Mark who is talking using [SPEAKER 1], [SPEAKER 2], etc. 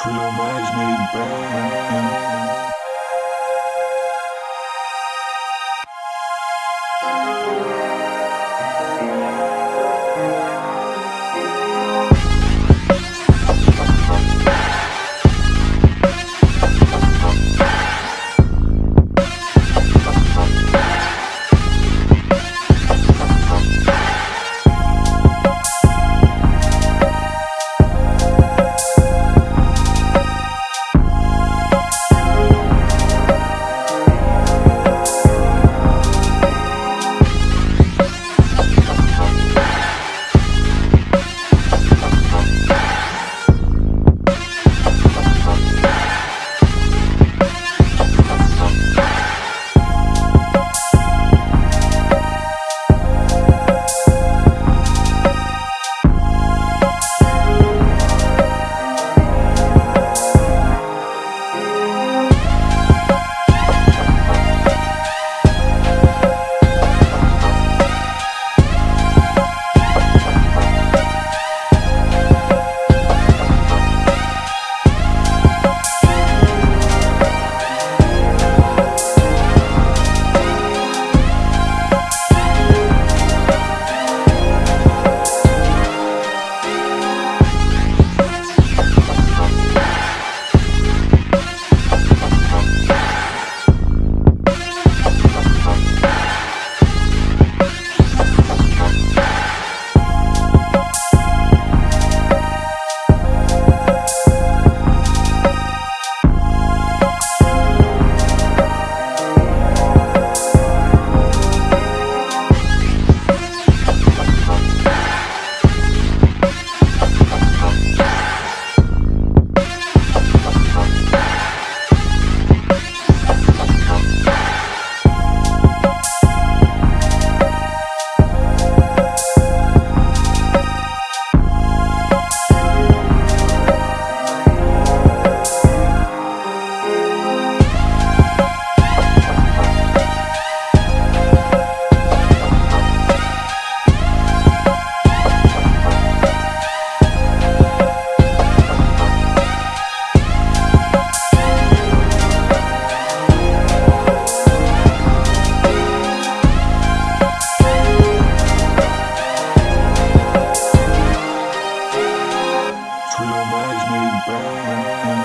[SPEAKER 1] Twelve eyes made bad. Música